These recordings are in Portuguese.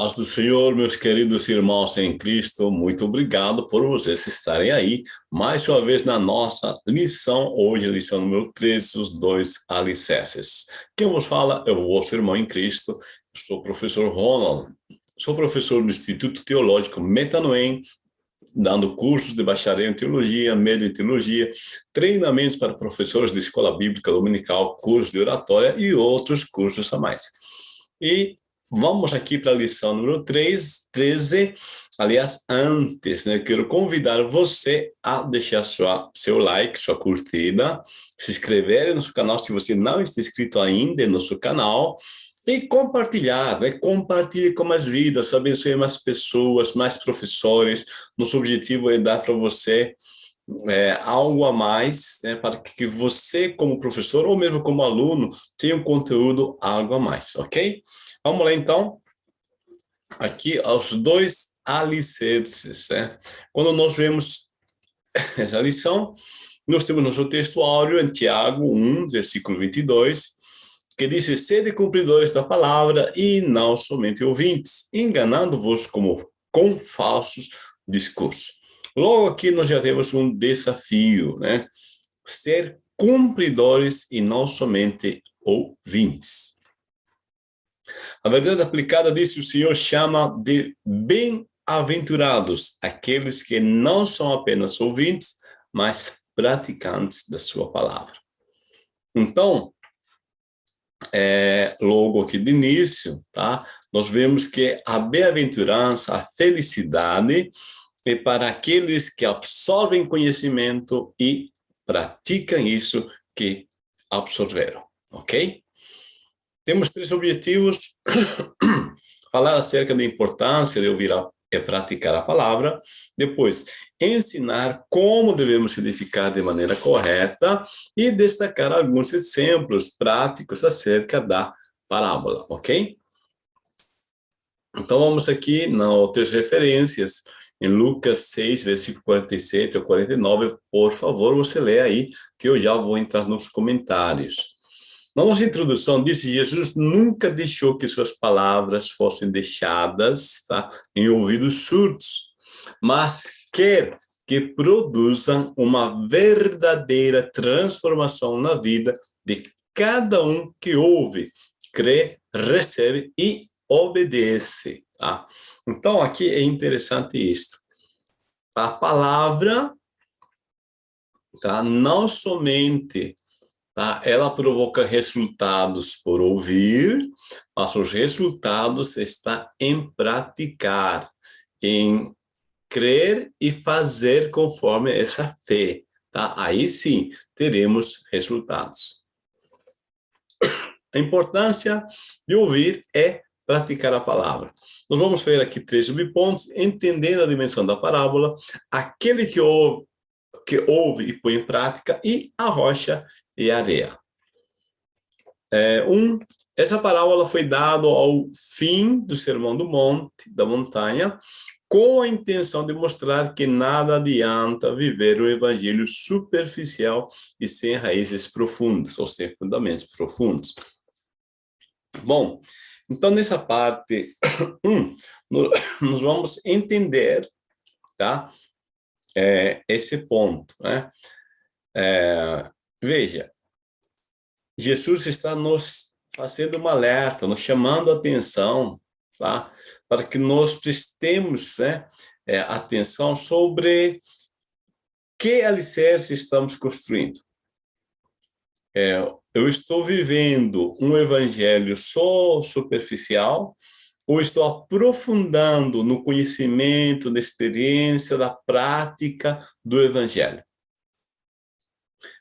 Paz do Senhor, meus queridos irmãos em Cristo, muito obrigado por vocês estarem aí, mais uma vez na nossa lição, hoje lição número 13, os dois alicerces. Quem vos fala é o vosso irmão em Cristo, sou o professor Ronald, sou professor do Instituto Teológico Metanoem, dando cursos de bacharel em teologia, médio em teologia, treinamentos para professores de escola bíblica dominical, cursos de oratória e outros cursos a mais. E Vamos aqui para a lição número 3, 13. Aliás, antes, né, eu quero convidar você a deixar sua, seu like, sua curtida, se inscrever no nosso canal se você não está inscrito ainda no nosso canal, e compartilhar, né? compartilhe com mais vidas, abençoe mais pessoas, mais professores. Nosso objetivo é dar para você é, algo a mais, né, para que você, como professor, ou mesmo como aluno, tenha um conteúdo algo a mais, ok? Vamos lá, então, aqui aos dois alicerces. Né? Quando nós vemos essa lição, nós temos nosso texto áureo em Tiago 1, versículo 22, que diz, sede cumpridores da palavra e não somente ouvintes, enganando-vos como com falsos discursos. Logo aqui nós já temos um desafio, né? Ser cumpridores e não somente ouvintes. A verdade aplicada, disse o Senhor, chama de bem-aventurados aqueles que não são apenas ouvintes, mas praticantes da sua palavra. Então, é, logo aqui de início, tá? nós vemos que a bem-aventurança, a felicidade, é para aqueles que absorvem conhecimento e praticam isso que absorveram, ok? Temos três objetivos. Falar acerca da importância de ouvir a, e praticar a palavra. Depois, ensinar como devemos edificar de maneira correta e destacar alguns exemplos práticos acerca da parábola, ok? Então, vamos aqui nas outras referências. Em Lucas 6, versículo 47 ou 49, por favor, você lê aí, que eu já vou entrar nos comentários. Na nossa introdução disse Jesus nunca deixou que suas palavras fossem deixadas tá, em ouvidos surdos, mas quer que produzam uma verdadeira transformação na vida de cada um que ouve, crê, recebe e obedece. Tá? Então, aqui é interessante isto. A palavra tá, não somente Tá? Ela provoca resultados por ouvir, mas os resultados estão em praticar, em crer e fazer conforme essa fé. Tá? Aí sim, teremos resultados. A importância de ouvir é praticar a palavra. Nós vamos ver aqui três subpontos, entendendo a dimensão da parábola, aquele que ouve, que ouve e põe em prática, e a rocha e areia. É, um, essa parábola foi dada ao fim do Sermão do Monte, da montanha, com a intenção de mostrar que nada adianta viver o evangelho superficial e sem raízes profundas, ou sem fundamentos profundos. Bom, então nessa parte, um, nós vamos entender, tá? É, esse ponto, né? É, Veja, Jesus está nos fazendo um alerta, nos chamando a atenção, tá? para que nós prestemos né, é, atenção sobre que alicerce estamos construindo. É, eu estou vivendo um evangelho só superficial ou estou aprofundando no conhecimento, na experiência, da prática do evangelho?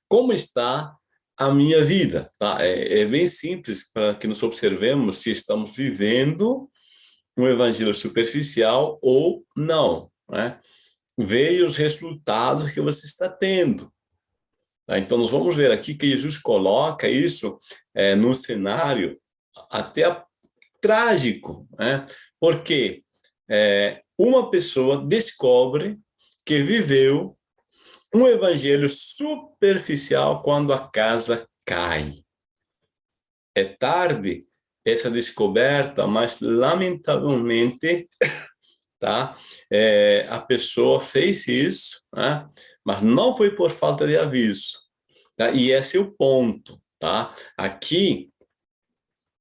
como está a minha vida. Tá? É, é bem simples para que nós observemos se estamos vivendo um evangelho superficial ou não. Né? Veja os resultados que você está tendo. Tá? Então, nós vamos ver aqui que Jesus coloca isso é, num cenário até trágico, né? porque é, uma pessoa descobre que viveu um evangelho superficial quando a casa cai. É tarde, essa descoberta, mas lamentavelmente, tá? É, a pessoa fez isso, né? mas não foi por falta de aviso. Tá? E esse é o ponto. Tá? Aqui,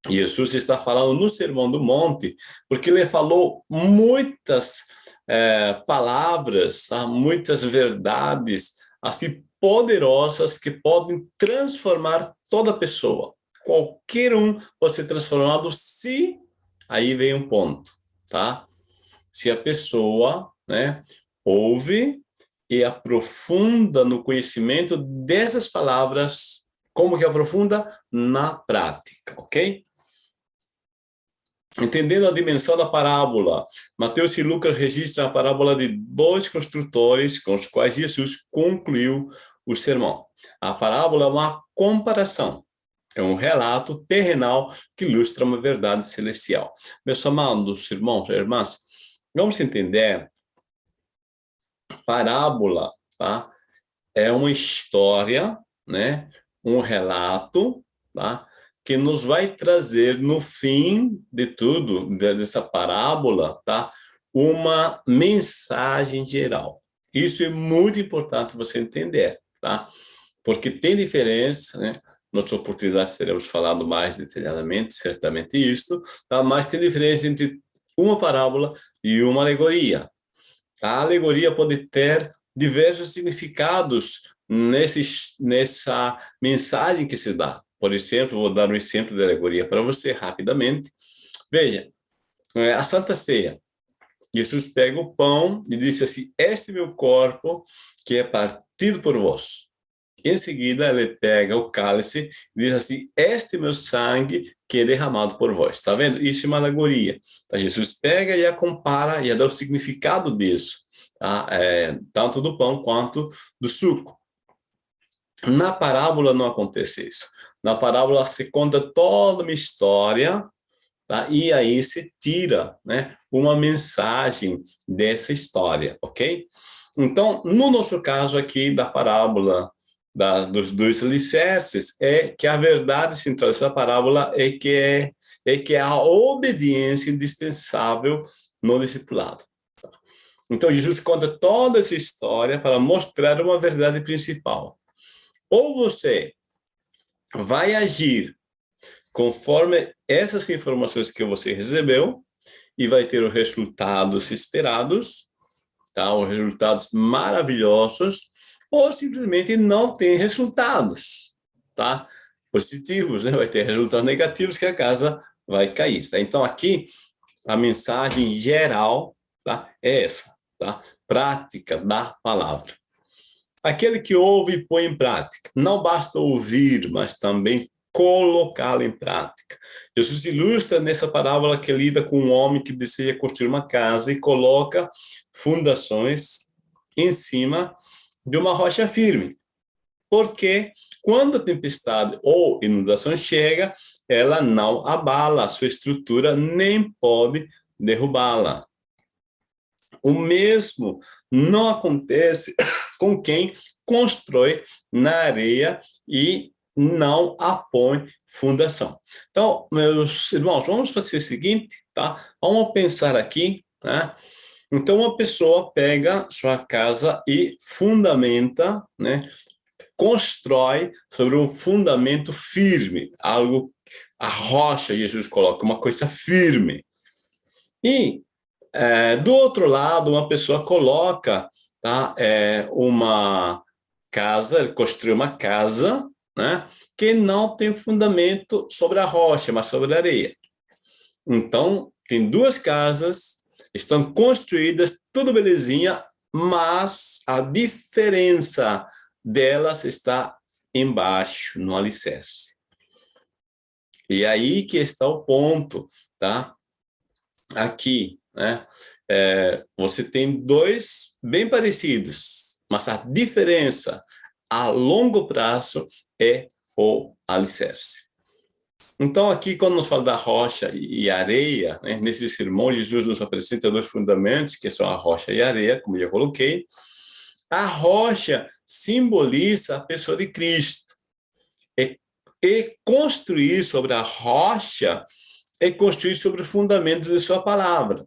Jesus está falando no Sermão do Monte, porque ele falou muitas é, palavras, tá? muitas verdades, assim, poderosas que podem transformar toda pessoa. Qualquer um pode ser transformado se, aí vem um ponto, tá? Se a pessoa, né, ouve e aprofunda no conhecimento dessas palavras, como que aprofunda? Na prática, ok? Entendendo a dimensão da parábola, Mateus e Lucas registram a parábola de dois construtores com os quais Jesus concluiu o sermão. A parábola é uma comparação, é um relato terrenal que ilustra uma verdade celestial. Meus amados irmãos e irmãs, vamos entender, parábola tá? é uma história, né? um relato, tá? Que nos vai trazer no fim de tudo, dessa parábola, tá? uma mensagem geral. Isso é muito importante você entender, tá? Porque tem diferença, né? Nas oportunidades teremos falado mais detalhadamente, certamente isto, tá? mas tem diferença entre uma parábola e uma alegoria. A alegoria pode ter diversos significados nesse, nessa mensagem que se dá. Por exemplo, vou dar um exemplo de alegoria para você rapidamente. Veja, é, a Santa Ceia. Jesus pega o pão e disse assim, este é meu corpo que é partido por vós. Em seguida, ele pega o cálice e diz assim, este é meu sangue que é derramado por vós. Está vendo? Isso é uma alegoria. Então, Jesus pega e a compara e a dá o significado disso, tá? é, tanto do pão quanto do suco. Na parábola não acontece isso. Na parábola se conta toda uma história, tá? e aí se tira né, uma mensagem dessa história, ok? Então, no nosso caso aqui da parábola da, dos dois alicerces, é que a verdade central dessa parábola é que é, é que é a obediência indispensável no discipulado. Então, Jesus conta toda essa história para mostrar uma verdade principal. Ou você vai agir conforme essas informações que você recebeu e vai ter os resultados esperados, tá? os resultados maravilhosos, ou simplesmente não tem resultados tá? positivos, né? vai ter resultados negativos que a casa vai cair. Tá? Então, aqui, a mensagem geral tá? é essa, tá? prática da palavra. Aquele que ouve e põe em prática. Não basta ouvir, mas também colocá-la em prática. Jesus ilustra nessa parábola que lida com um homem que deseja construir uma casa e coloca fundações em cima de uma rocha firme. Porque quando a tempestade ou inundação chega, ela não abala a sua estrutura, nem pode derrubá-la. O mesmo não acontece com quem constrói na areia e não apõe fundação. Então, meus irmãos, vamos fazer o seguinte, tá? Vamos pensar aqui, né? Então, uma pessoa pega sua casa e fundamenta, né? Constrói sobre um fundamento firme, algo, a rocha, Jesus coloca, uma coisa firme. E é, do outro lado, uma pessoa coloca tá, é, uma casa, construiu uma casa, né, que não tem fundamento sobre a rocha, mas sobre a areia. Então, tem duas casas, estão construídas, tudo belezinha, mas a diferença delas está embaixo, no alicerce. E aí que está o ponto, tá? Aqui, né? É, você tem dois bem parecidos, mas a diferença a longo prazo é o alicerce. Então, aqui, quando nos fala da rocha e areia, né, nesse sermão, Jesus nos apresenta dois fundamentos, que são a rocha e a areia, como eu coloquei. A rocha simboliza a pessoa de Cristo. E, e construir sobre a rocha é construir sobre o fundamento de sua palavra.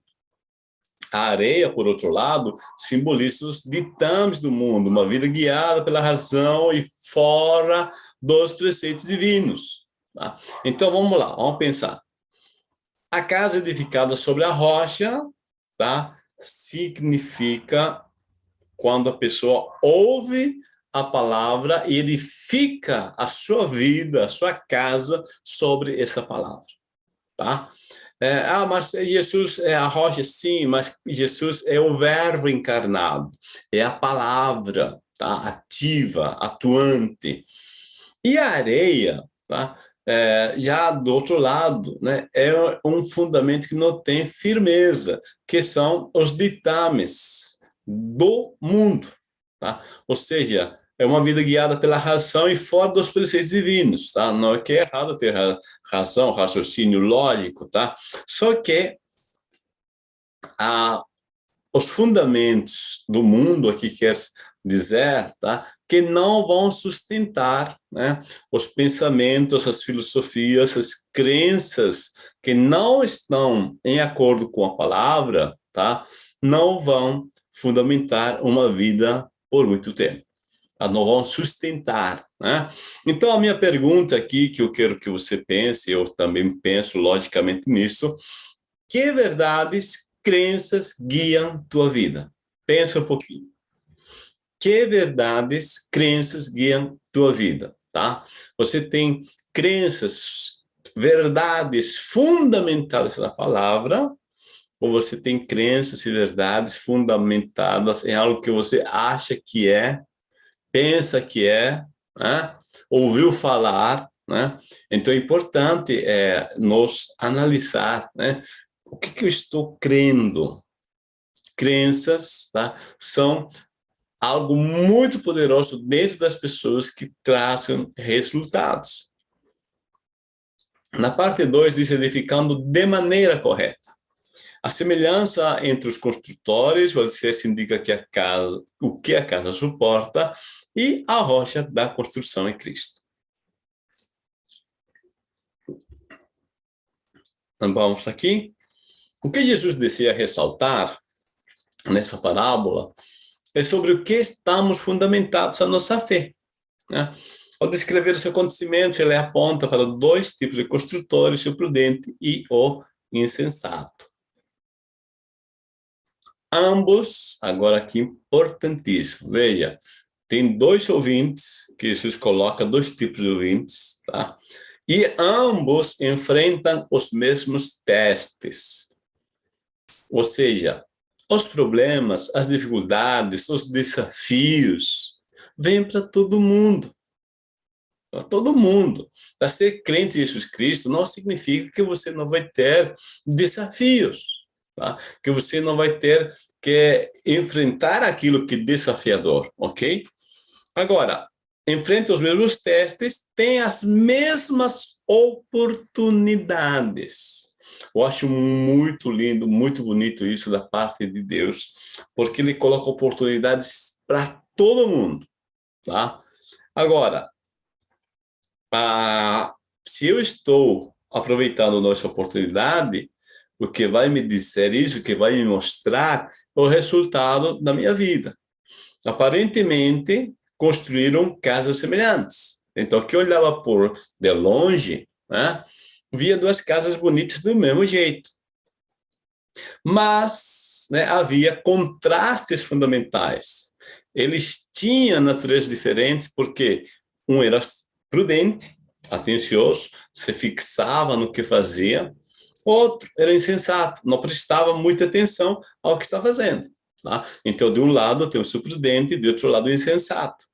A areia, por outro lado, simboliza os ditames do mundo, uma vida guiada pela razão e fora dos preceitos divinos. Tá? Então, vamos lá, vamos pensar. A casa edificada sobre a rocha tá? significa quando a pessoa ouve a palavra e edifica a sua vida, a sua casa sobre essa palavra. Tá? É, ah, mas Jesus é a rocha, sim, mas Jesus é o verbo encarnado, é a palavra, tá? ativa, atuante. E a areia, tá? É, já do outro lado, né, é um fundamento que não tem firmeza, que são os ditames do mundo. Tá? Ou seja, é uma vida guiada pela razão e fora dos preceitos divinos, tá? Não é que é errado ter razão, raciocínio lógico, tá? Só que ah, os fundamentos do mundo aqui quer dizer, tá? Que não vão sustentar, né? Os pensamentos, as filosofias, as crenças que não estão em acordo com a palavra, tá? Não vão fundamentar uma vida por muito tempo não vão sustentar. Né? Então, a minha pergunta aqui, que eu quero que você pense, eu também penso logicamente nisso, que verdades, crenças guiam tua vida? Pensa um pouquinho. Que verdades, crenças guiam tua vida? Tá? Você tem crenças, verdades fundamentadas na palavra, ou você tem crenças e verdades fundamentadas em algo que você acha que é pensa que é, né? ouviu falar, né? Então é importante é, nos analisar, né? O que, que eu estou crendo? Crenças tá? são algo muito poderoso dentro das pessoas que trazem resultados. Na parte 2 diz edificando de maneira correta. A semelhança entre os construtores, o alicerce indica que a casa, o que a casa suporta, e a rocha da construção é Cristo. Então, vamos aqui. O que Jesus deseja ressaltar nessa parábola é sobre o que estamos fundamentados a nossa fé. Né? Ao descrever os acontecimentos, ele aponta para dois tipos de construtores, o prudente e o insensato. Ambos, agora aqui, importantíssimo. Veja, tem dois ouvintes, que Jesus coloca dois tipos de ouvintes, tá? E ambos enfrentam os mesmos testes. Ou seja, os problemas, as dificuldades, os desafios, vêm para todo mundo. Para todo mundo. Para ser crente em Jesus Cristo não significa que você não vai ter desafios tá? que você não vai ter que enfrentar aquilo que é desafiador, ok? Agora, enfrenta os mesmos testes, tem as mesmas oportunidades. Eu acho muito lindo, muito bonito isso da parte de Deus, porque ele coloca oportunidades para todo mundo, tá? Agora, ah, se eu estou aproveitando nossa oportunidade, o que vai me dizer isso, que vai me mostrar o resultado da minha vida. Aparentemente, construíram casas semelhantes. Então, que olhava por de longe, né, via duas casas bonitas do mesmo jeito. Mas né, havia contrastes fundamentais. Eles tinham naturezas diferentes porque um era prudente, atencioso, se fixava no que fazia, outro era insensato, não prestava muita atenção ao que está fazendo. Tá? Então, de um lado tem o prudente, de outro lado o insensato.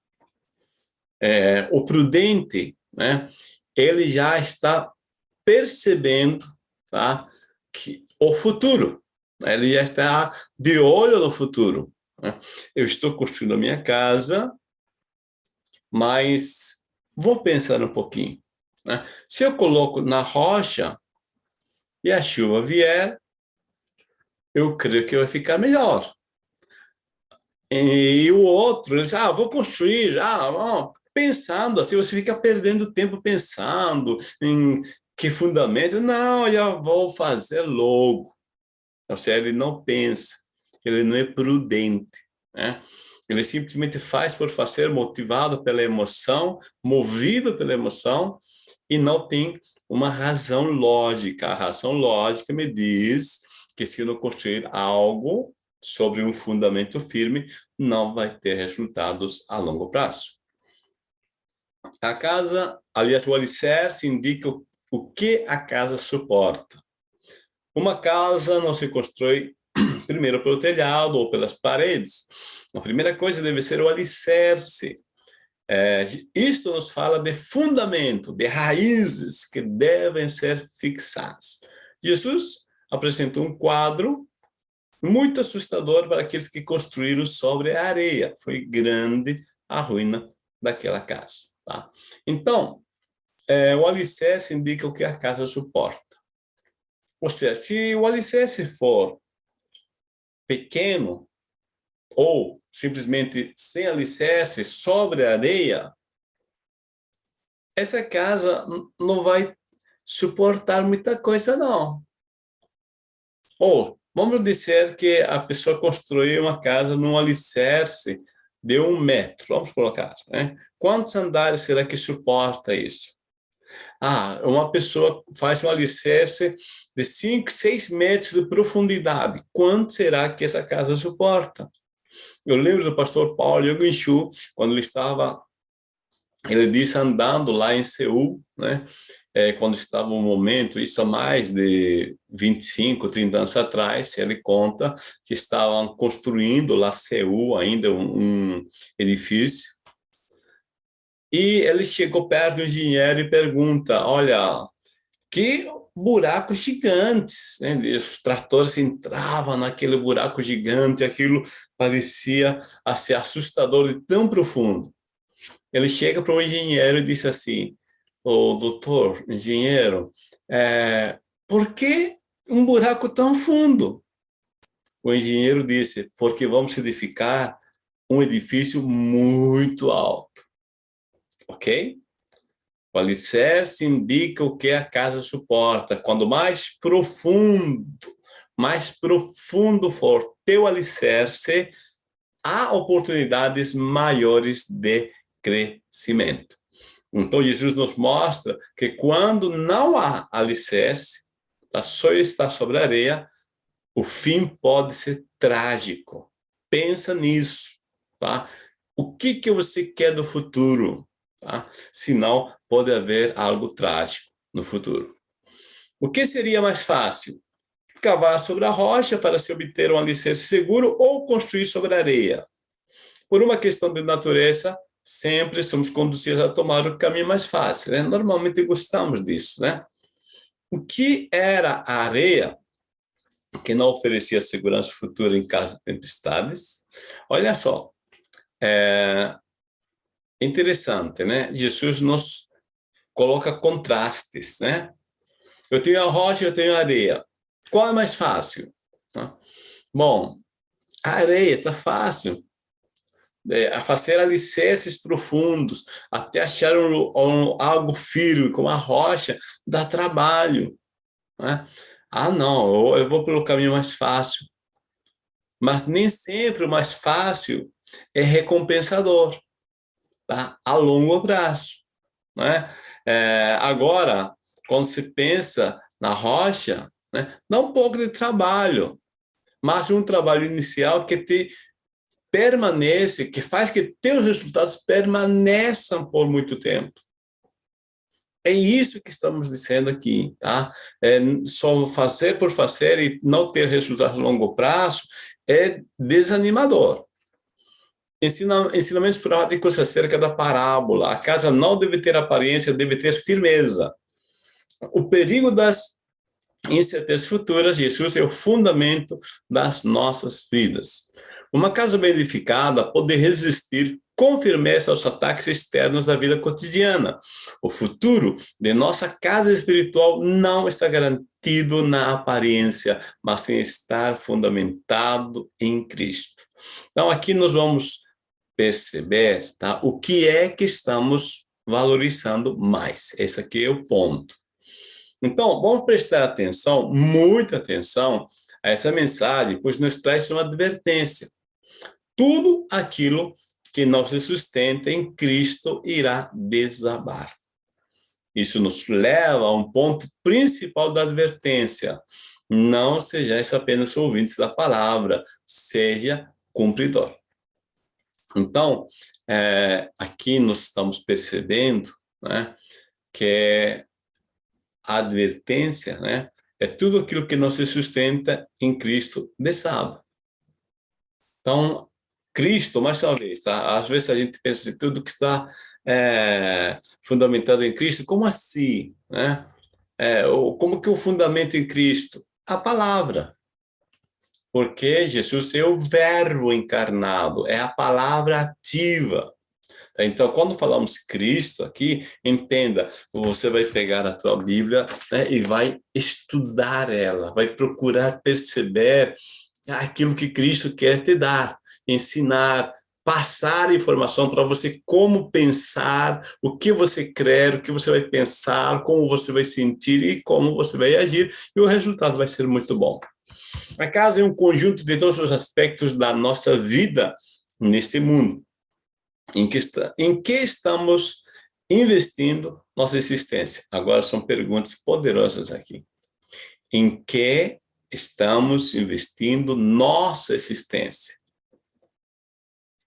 É, o prudente, né, ele já está percebendo tá, que o futuro, ele já está de olho no futuro. Né? Eu estou construindo a minha casa, mas vou pensar um pouquinho. Né? Se eu coloco na rocha, e a chuva vier, eu creio que vai ficar melhor. E, o outro, ele diz, ah, vou construir, ah, pensando, assim, você fica perdendo tempo pensando em que fundamento? Não, eu vou fazer logo. Ou seja, ele não pensa, ele não é prudente. Né? Ele simplesmente faz por fazer, motivado pela emoção, movido pela emoção, e não tem uma razão lógica. A razão lógica me diz que se eu não construir algo sobre um fundamento firme, não vai ter resultados a longo prazo. A casa, aliás, o alicerce indica o que a casa suporta. Uma casa não se constrói primeiro pelo telhado ou pelas paredes. A primeira coisa deve ser o alicerce. É, isto nos fala de fundamento, de raízes que devem ser fixadas. Jesus apresentou um quadro muito assustador para aqueles que construíram sobre a areia. Foi grande a ruína daquela casa. Tá? Então, é, o alicerce indica o que a casa suporta. Ou seja, se o alicerce for pequeno, ou simplesmente sem alicerce, sobre a areia, essa casa não vai suportar muita coisa, não. Ou, vamos dizer que a pessoa construiu uma casa num alicerce de um metro, vamos colocar. Né? Quantos andares será que suporta isso? Ah, uma pessoa faz um alicerce de 5, 6 metros de profundidade. Quanto será que essa casa suporta? Eu lembro do pastor Paulo Yogunshu, quando ele estava, ele disse, andando lá em Seul, né? É, quando estava um momento, isso há mais de 25, 30 anos atrás, ele conta que estavam construindo lá Seul, ainda um, um edifício, e ele chegou perto do engenheiro e pergunta, olha, que buracos gigantes, né? os tratores entravam naquele buraco gigante, aquilo parecia a ser assustador e tão profundo. Ele chega para o engenheiro e diz assim, o oh, doutor, engenheiro, é, por que um buraco tão fundo? O engenheiro disse, porque vamos edificar um edifício muito alto ok? O alicerce indica o que a casa suporta. Quando mais profundo, mais profundo for teu alicerce, há oportunidades maiores de crescimento. Então, Jesus nos mostra que quando não há alicerce, a só está sobre a areia, o fim pode ser trágico. Pensa nisso, tá? O que, que você quer do futuro? Tá? senão pode haver algo trágico no futuro. O que seria mais fácil? Cavar sobre a rocha para se obter um alicerce seguro ou construir sobre a areia. Por uma questão de natureza, sempre somos conduzidos a tomar o caminho mais fácil. Né? Normalmente gostamos disso. Né? O que era a areia, que não oferecia segurança futura em caso de tempestades? Olha só, é, interessante, né? Jesus nos coloca contrastes, né? Eu tenho a rocha, eu tenho a areia. Qual é mais fácil? Bom, a areia está fácil. É, a fazer alicerces profundos, até achar um, um, algo firme, como a rocha, dá trabalho. Né? Ah, não, eu, eu vou pelo caminho mais fácil. Mas nem sempre o mais fácil é recompensador tá? a longo prazo. Né? É, agora, quando se pensa na rocha, né, dá um pouco de trabalho, mas um trabalho inicial que te permanece, que faz que teus resultados permaneçam por muito tempo. É isso que estamos dizendo aqui, tá? É, só fazer por fazer e não ter resultados a longo prazo é desanimador. Ensina, ensinamentos práticos acerca da parábola. A casa não deve ter aparência, deve ter firmeza. O perigo das incertezas futuras, Jesus é o fundamento das nossas vidas. Uma casa bem edificada pode resistir com firmeza aos ataques externos da vida cotidiana. O futuro de nossa casa espiritual não está garantido na aparência, mas em estar fundamentado em Cristo. Então, aqui nós vamos perceber tá? o que é que estamos valorizando mais. Esse aqui é o ponto. Então, vamos prestar atenção, muita atenção, a essa mensagem, pois nos traz uma advertência. Tudo aquilo que não se sustenta em Cristo irá desabar. Isso nos leva a um ponto principal da advertência. Não sejais apenas ouvintes da palavra, seja cumpridor. Então, é, aqui nós estamos percebendo né, que a advertência né, é tudo aquilo que não se sustenta em Cristo desaba. Então, Cristo, mais uma vez, tá? às vezes a gente pensa em tudo que está é, fundamentado em Cristo, como assim? Né? É, como que o fundamento em Cristo? A palavra. Porque Jesus é o verbo encarnado, é a palavra ativa. Então, quando falamos Cristo aqui, entenda, você vai pegar a tua Bíblia né, e vai estudar ela, vai procurar perceber aquilo que Cristo quer te dar, ensinar, passar informação para você como pensar, o que você crer, o que você vai pensar, como você vai sentir e como você vai agir, e o resultado vai ser muito bom. A casa é um conjunto de todos os aspectos da nossa vida nesse mundo em que, está, em que estamos investindo nossa existência? Agora são perguntas poderosas aqui. Em que estamos investindo nossa existência?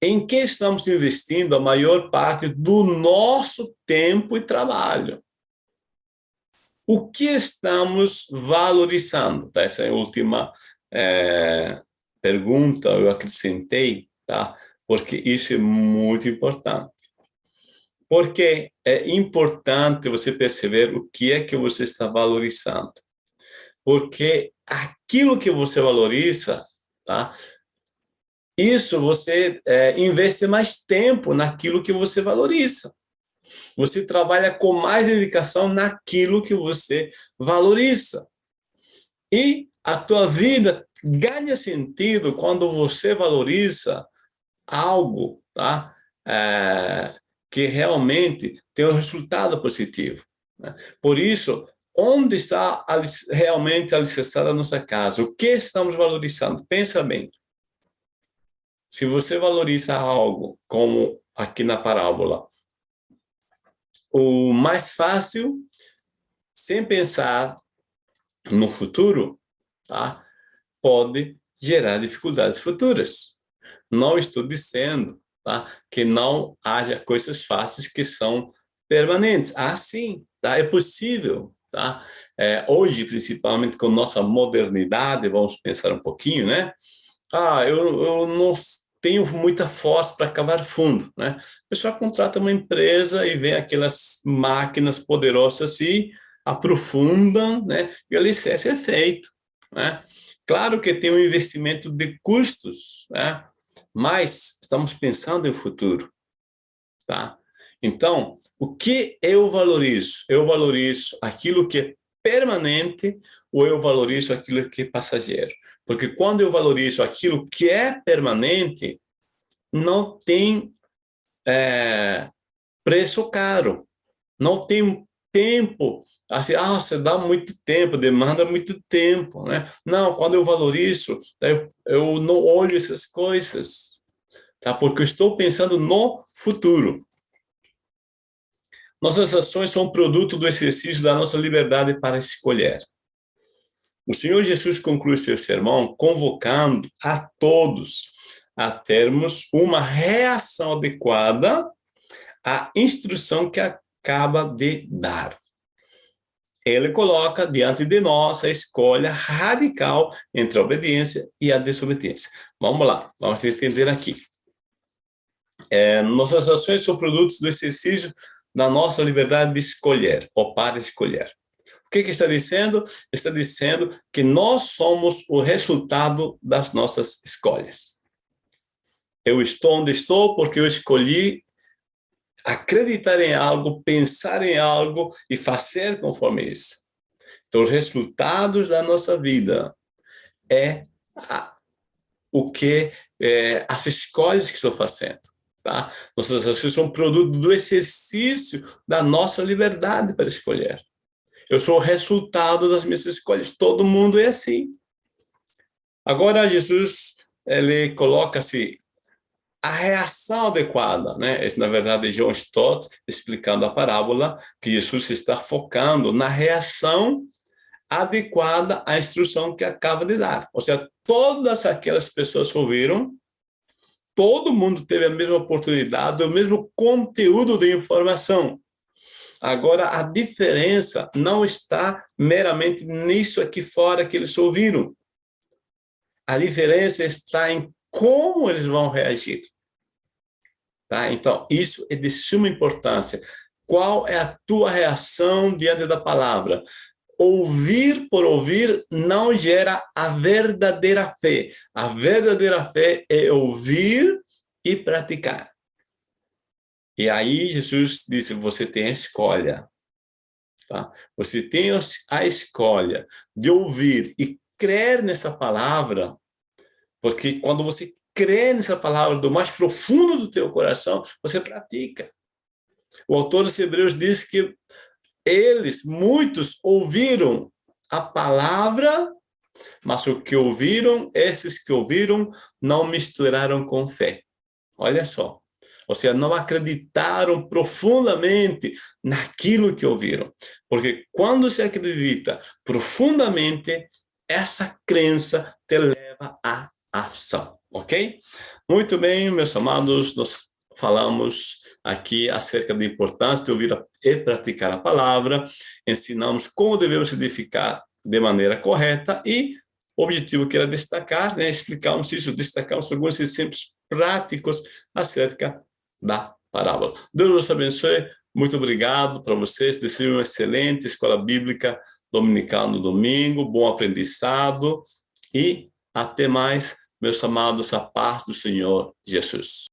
Em que estamos investindo a maior parte do nosso tempo e trabalho? O que estamos valorizando? Tá? Essa é a última é, pergunta, eu acrescentei, tá? porque isso é muito importante. Porque é importante você perceber o que é que você está valorizando. Porque aquilo que você valoriza, tá? isso você é, investe mais tempo naquilo que você valoriza. Você trabalha com mais dedicação naquilo que você valoriza. E a tua vida ganha sentido quando você valoriza algo tá? É, que realmente tem um resultado positivo. Né? Por isso, onde está realmente alicerçada a nossa casa? O que estamos valorizando? Pensa bem. Se você valoriza algo, como aqui na parábola, o mais fácil, sem pensar no futuro, tá? pode gerar dificuldades futuras. Não estou dizendo tá? que não haja coisas fáceis que são permanentes. Ah, sim, tá? é possível. Tá? É, hoje, principalmente com nossa modernidade, vamos pensar um pouquinho, né? Ah, eu, eu não tenho muita força para cavar fundo, né? O pessoal contrata uma empresa e vê aquelas máquinas poderosas e aprofundam, né? E o alicerce é feito, né? Claro que tem um investimento de custos, né? mas estamos pensando em futuro. Tá? Então, o que eu valorizo? Eu valorizo aquilo que permanente ou eu valorizo aquilo que é passageiro? Porque quando eu valorizo aquilo que é permanente, não tem é, preço caro, não tem tempo, assim, ah, você dá muito tempo, demanda muito tempo, né? Não, quando eu valorizo, eu, eu não olho essas coisas, tá? Porque eu estou pensando no futuro. Nossas ações são produto do exercício da nossa liberdade para escolher. O Senhor Jesus conclui seu sermão convocando a todos a termos uma reação adequada à instrução que acaba de dar. Ele coloca diante de nós a escolha radical entre a obediência e a desobediência. Vamos lá, vamos entender aqui. É, nossas ações são produtos do exercício da nossa liberdade de escolher, ou para escolher. O que, que está dizendo? Está dizendo que nós somos o resultado das nossas escolhas. Eu estou onde estou porque eu escolhi acreditar em algo, pensar em algo e fazer conforme isso. Então, os resultados da nossa vida é a, o que é, as escolhas que estou fazendo. Tá? Nossas ações são produto do exercício da nossa liberdade para escolher. Eu sou o resultado das minhas escolhas. Todo mundo é assim. Agora, Jesus, ele coloca-se a reação adequada, né? Esse, na verdade, é John Stott explicando a parábola, que Jesus está focando na reação adequada à instrução que acaba de dar. Ou seja, todas aquelas pessoas ouviram, todo mundo teve a mesma oportunidade, o mesmo conteúdo de informação. Agora, a diferença não está meramente nisso aqui fora que eles ouviram. A diferença está em como eles vão reagir. Tá? Então, isso é de suma importância. Qual é a tua reação diante da palavra? Ouvir por ouvir não gera a verdadeira fé. A verdadeira fé é ouvir e praticar. E aí Jesus disse, você tem a escolha. Tá? Você tem a escolha de ouvir e crer nessa palavra porque quando você crê nessa palavra do mais profundo do teu coração, você pratica. O autor dos Hebreus diz que eles, muitos, ouviram a palavra, mas o que ouviram, esses que ouviram, não misturaram com fé. Olha só. Ou seja, não acreditaram profundamente naquilo que ouviram. Porque quando se acredita profundamente, essa crença te leva a ação, ok? Muito bem, meus amados, nós falamos aqui acerca da importância de ouvir e praticar a palavra, ensinamos como devemos edificar de maneira correta e o objetivo que era destacar, né, isso, destacamos alguns exemplos práticos acerca da parábola. Deus nos abençoe, muito obrigado para vocês, desejo uma excelente escola bíblica dominical no domingo, bom aprendizado e até mais, meus amados, a paz do Senhor Jesus.